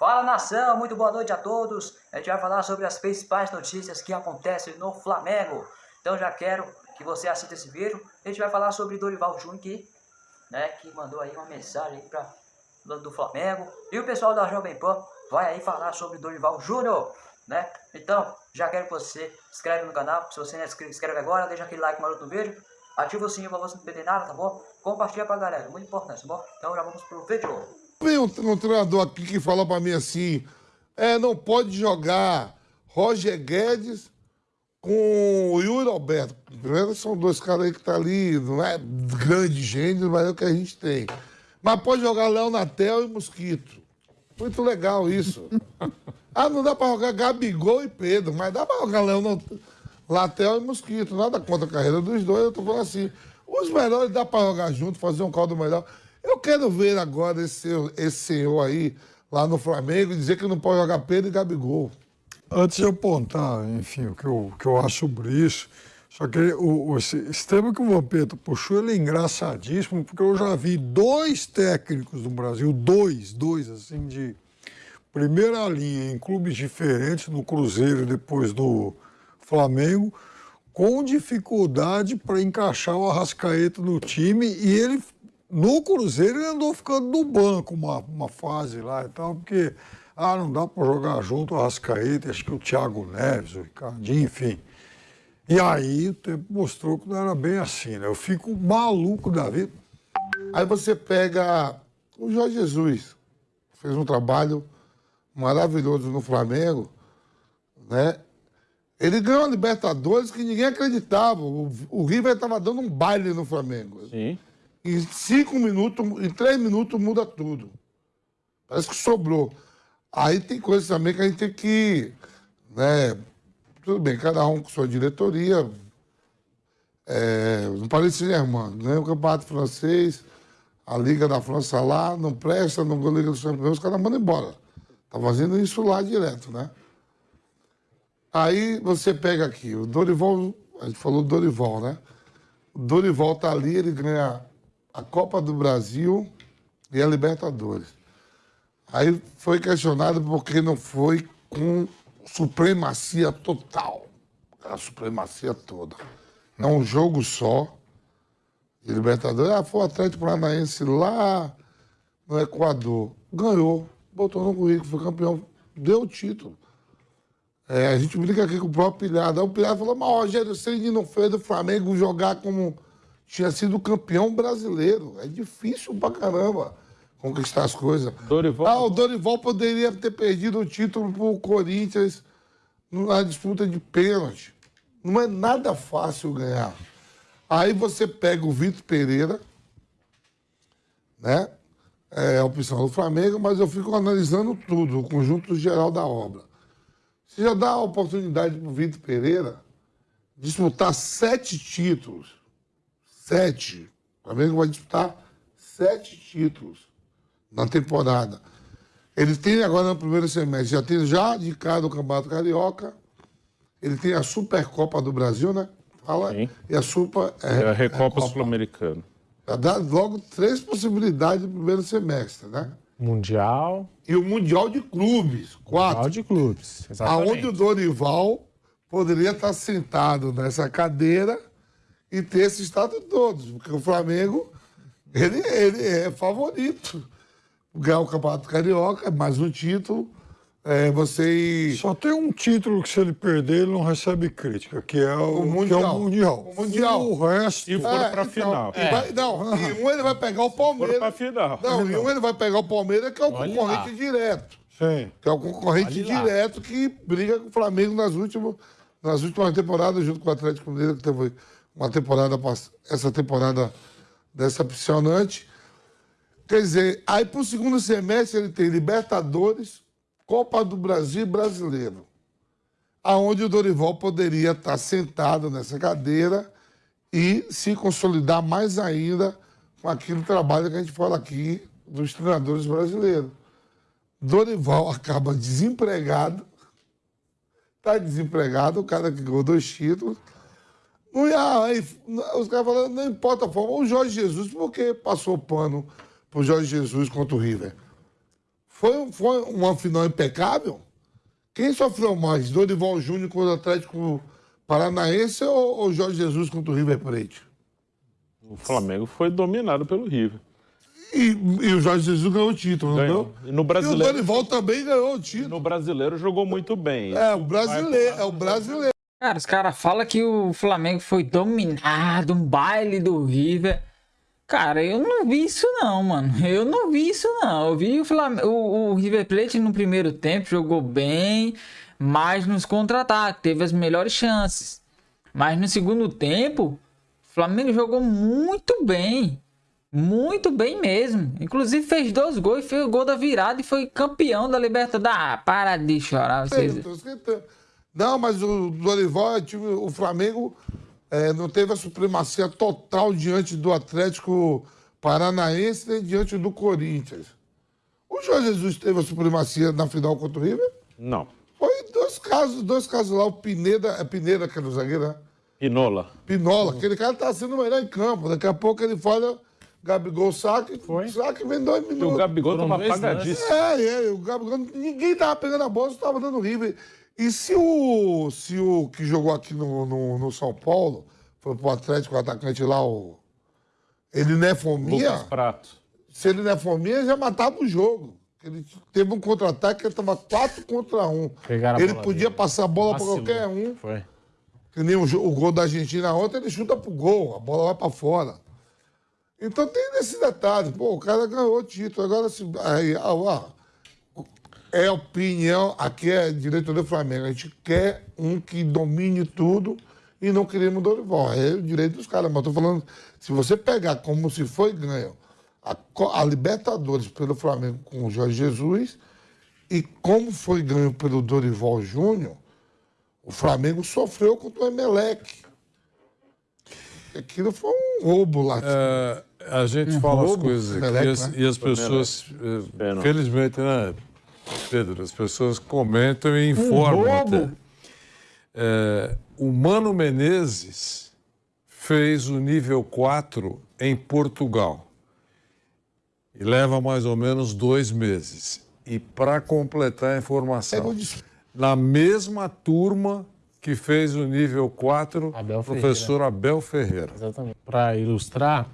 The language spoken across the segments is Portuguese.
Fala nação, muito boa noite a todos. A gente vai falar sobre as principais notícias que acontecem no Flamengo. Então já quero que você assista esse vídeo. A gente vai falar sobre Dorival Júnior que, né, que mandou aí uma mensagem para do Flamengo. E o pessoal da Jovem Pan vai aí falar sobre Dorival Júnior, né? Então, já quero que você se inscreve no canal. Se você não é inscreve, inscreve agora, deixa aquele like maroto no vídeo. Ativa o sininho para você não perder nada, tá bom? Compartilha pra galera, muito importante, tá bom? Então já vamos pro vídeo. Tem um, um treinador aqui que falou para mim assim: é, não pode jogar Roger Guedes com o Yuri Alberto. Primeiro, são dois caras aí que tá ali, não é grande gênio, mas é o que a gente tem. Mas pode jogar Léo Natel e Mosquito. Muito legal isso. ah, não dá para jogar Gabigol e Pedro, mas dá para jogar Léo Natel e Mosquito. Nada contra a carreira dos dois, eu tô falando assim. Os melhores dá para jogar junto, fazer um caldo melhor. Eu quero ver agora esse, esse senhor aí, lá no Flamengo, dizer que não pode jogar Pedro e Gabigol. Antes de apontar, enfim, o que eu, que eu acho sobre isso, só que o, o, esse tema que o Vampeta puxou, ele é engraçadíssimo, porque eu já vi dois técnicos no Brasil, dois, dois, assim, de primeira linha, em clubes diferentes, no Cruzeiro depois no Flamengo, com dificuldade para encaixar o Arrascaeta no time, e ele no Cruzeiro ele andou ficando no banco uma, uma fase lá e tal, porque ah, não dá para jogar junto o Arrascaeta, acho que o Thiago Neves, o Ricardinho, enfim. E aí o tempo mostrou que não era bem assim, né? Eu fico maluco da vida. Aí você pega o Jorge Jesus, fez um trabalho maravilhoso no Flamengo, né? Ele ganhou a Libertadores que ninguém acreditava. O, o River estava dando um baile no Flamengo. Sim. Em cinco minutos, em três minutos muda tudo. Parece que sobrou. Aí tem coisas também que a gente tem que. Né, tudo bem, cada um com sua diretoria. É, no Paris Saint-Germain, ganha o campeonato francês, a Liga da França lá, não presta, não ganha a Liga dos Campeões, os caras mandam embora. Tá fazendo isso lá direto, né? Aí você pega aqui, o Dorival, a gente falou do Dorival, né? O Dorival tá ali, ele ganha a Copa do Brasil e a Libertadores. Aí foi questionado porque não foi com supremacia total. A supremacia toda. É um jogo só de Libertadores. Ah, foi o Atlético Paranaense lá no Equador. Ganhou, botou no currículo, foi campeão, deu o título. É, a gente brinca aqui com o próprio Pilhado. Aí o Pilhado falou, mas Rogério Ceni não fez do Flamengo jogar como tinha sido campeão brasileiro. É difícil pra caramba conquistar as coisas. Dorival... Ah, o Dorival poderia ter perdido o título pro Corinthians na disputa de pênalti. Não é nada fácil ganhar. Aí você pega o Vitor Pereira, né? É a opção do Flamengo, mas eu fico analisando tudo, o conjunto geral da obra. Você já dá a oportunidade para o Vitor Pereira disputar sete títulos Sete. O Flamengo vai disputar sete títulos na temporada. Ele tem agora no primeiro semestre, já tem já indicado o Campeonato Carioca, ele tem a Supercopa do Brasil, né? Fala. Sim. E a Super. É, é a Recopa Sul-Americana. Dá logo três possibilidades no primeiro semestre, né? Mundial. E o Mundial de Clubes, quatro. Mundial de Clubes, exatamente. Aonde o Dorival poderia estar sentado nessa cadeira e ter esse estado todos, porque o Flamengo ele, ele é favorito. Ganhar o Campeonato Carioca, é mais um título. É, você... Só tem um título que se ele perder, ele não recebe crítica, que é o, o mundial. É o mundial. O Mundial. O resto... E for é, pra então, final. É. Vai, não, e um ele vai pegar o Palmeiras. For pra final. Não, e um ele vai pegar o Palmeiras, que é o Olha concorrente lá. direto. Sim. Que é o concorrente Olha direto lá. que briga com o Flamengo nas últimas, nas últimas temporadas, junto com o Atlético Mineiro, que teve uma temporada, essa temporada decepcionante. Quer dizer, aí para o segundo semestre ele tem Libertadores, Copa do Brasil e Brasileiro. Aonde o Dorival poderia estar sentado nessa cadeira e se consolidar mais ainda com aquele trabalho que a gente fala aqui dos treinadores brasileiros. Dorival acaba desempregado, está desempregado, o cara que ganhou dois títulos, os caras falando, não importa a forma. O Jorge Jesus, por que passou pano pro Jorge Jesus contra o River? Foi, foi uma final impecável? Quem sofreu mais? Dorival Júnior contra o Atlético Paranaense ou, ou Jorge Jesus contra o River Plate? O Flamengo foi dominado pelo River. E, e o Jorge Jesus ganhou o título, Ganhou. não E no ganhou? E o brasileiro, Dorival também ganhou o título. no brasileiro jogou muito bem. É, o brasileiro, é o brasileiro. Cara, os caras falam que o Flamengo foi dominado, um baile do River. Cara, eu não vi isso não, mano. Eu não vi isso não. Eu vi o, Flam... o, o River Plate no primeiro tempo jogou bem, mas nos contra-ataques teve as melhores chances. Mas no segundo tempo, o Flamengo jogou muito bem. Muito bem mesmo. Inclusive fez dois gols, fez o gol da virada e foi campeão da Libertadores. Ah, para de chorar vocês. Não, mas o Dorival, é time- o Flamengo é, não teve a supremacia total diante do Atlético Paranaense nem diante do Corinthians. O Jorge Jesus teve a supremacia na final contra o River? Não. Foi dois casos, dois casos lá. O Pineda, é Pineda que era o zagueiro, né? Pinola. Pinola, aquele cara tá sendo o melhor em campo. Daqui a pouco ele fala, Gabigol saque, saque vem dois E o minutos. Gabigol tava apagadíssimo. É, é, o Gabigol, ninguém tava pegando a bola, só tava dando River. E se o, se o que jogou aqui no, no, no São Paulo, foi pro Atlético, o atacante lá, o, ele não é fominha, Lucas Prato. se ele não é fominha, já matava o jogo. Ele teve um contra-ataque que ele tava 4 contra 1. Pegaram a Ele podia dele. passar a bola para qualquer um. Foi. Que nem o, o gol da Argentina ontem, ele chuta pro gol, a bola vai pra fora. Então tem nesse detalhe, pô, o cara ganhou o título. Agora, se, aí, ah, ó, é opinião, aqui é diretoria do Flamengo. A gente quer um que domine tudo e não queremos Dorival. É o direito dos caras. Mas eu tô falando, se você pegar como se foi ganho a, a Libertadores pelo Flamengo com o Jorge Jesus e como foi ganho pelo Dorival Júnior, o Flamengo sofreu contra o Emelec. Aquilo foi um roubo lá. É, a gente fala as roubo, coisas aqui Meleque, e as, né? e as pessoas, eh, felizmente, né, Pedro, as pessoas comentam e informam roubo. até. É, o Mano Menezes fez o nível 4 em Portugal e leva mais ou menos dois meses. E para completar a informação, na mesma turma que fez o nível 4, Abel professor Abel Ferreira. Exatamente. Para ilustrar,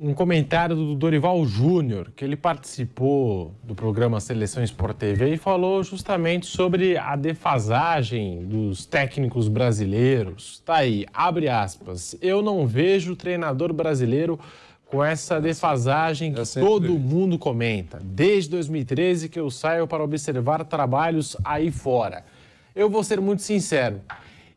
um comentário do Dorival Júnior, que ele participou do programa Seleção Sport TV e falou justamente sobre a defasagem dos técnicos brasileiros. Tá aí, abre aspas. Eu não vejo treinador brasileiro com essa defasagem que é sempre todo mundo comenta. Desde 2013 que eu saio para observar trabalhos aí fora. Eu vou ser muito sincero.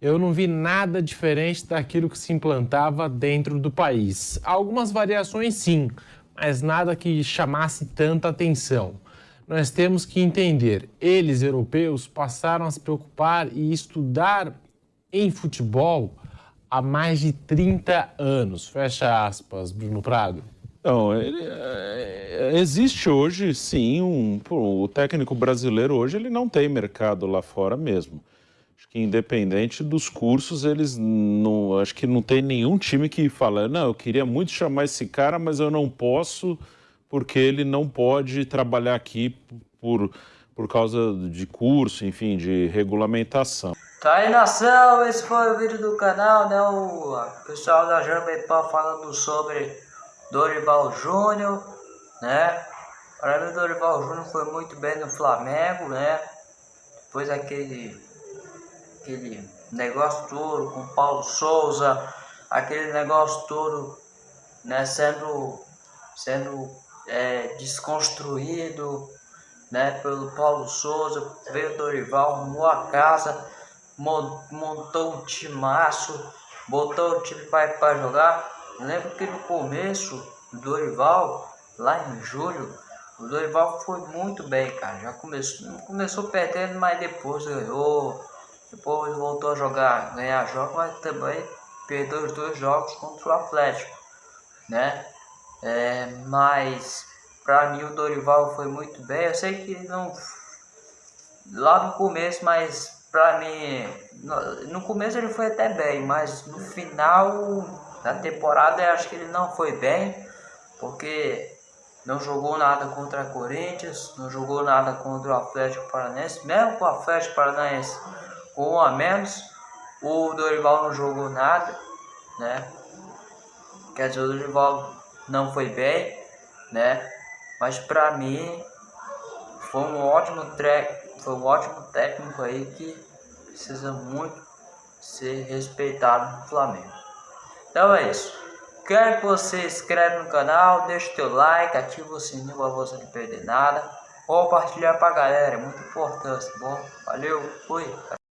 Eu não vi nada diferente daquilo que se implantava dentro do país. Algumas variações sim, mas nada que chamasse tanta atenção. Nós temos que entender, eles europeus passaram a se preocupar e estudar em futebol há mais de 30 anos. Fecha aspas, Bruno Prado. Não, ele, é, existe hoje, sim, um, o técnico brasileiro hoje ele não tem mercado lá fora mesmo. Acho que independente dos cursos, eles não, acho que não tem nenhum time que fala, não, eu queria muito chamar esse cara, mas eu não posso porque ele não pode trabalhar aqui por, por causa de curso, enfim, de regulamentação. Tá aí nação, esse foi o vídeo do canal, né? O pessoal da Jambepão falando sobre Dorival Júnior, né? Para mim o Dorival Júnior foi muito bem no Flamengo, né? Depois aquele, aquele negócio todo com Paulo Souza, aquele negócio todo, né? Sendo, sendo é, desconstruído, né? Pelo Paulo Souza, veio Dorival, arrumou a casa, mon- montou um timaço, botou o time para jogar. Lembro que no começo, o Dorival, lá em julho, o Dorival foi muito bem, cara. Já começou, começou perdendo, mas depois ganhou. Depois voltou a jogar, ganhar jogos, mas também perdeu os dois jogos contra o Atlético, né? É, mas para mim o Dorival foi muito bem. Eu sei que não lá no começo, mas pra mim no, no começo ele foi até bem, mas no final da temporada eu acho que ele não foi bem, porque não jogou nada contra a Corinthians, não jogou nada contra o Atlético Paranaense, mesmo com o Atlético Paranaense um a menos, o Dorival não jogou nada, né? Quer dizer, o Dorival não foi bem, né? Mas para mim foi um ótimo track, foi um ótimo técnico aí que precisa muito ser respeitado no Flamengo. Então é isso. Quero que você inscreve no canal, deixe teu like, ativa o sininho para você não perder nada. Compartilhar pra galera, é muito importante, tá bom? Valeu, fui.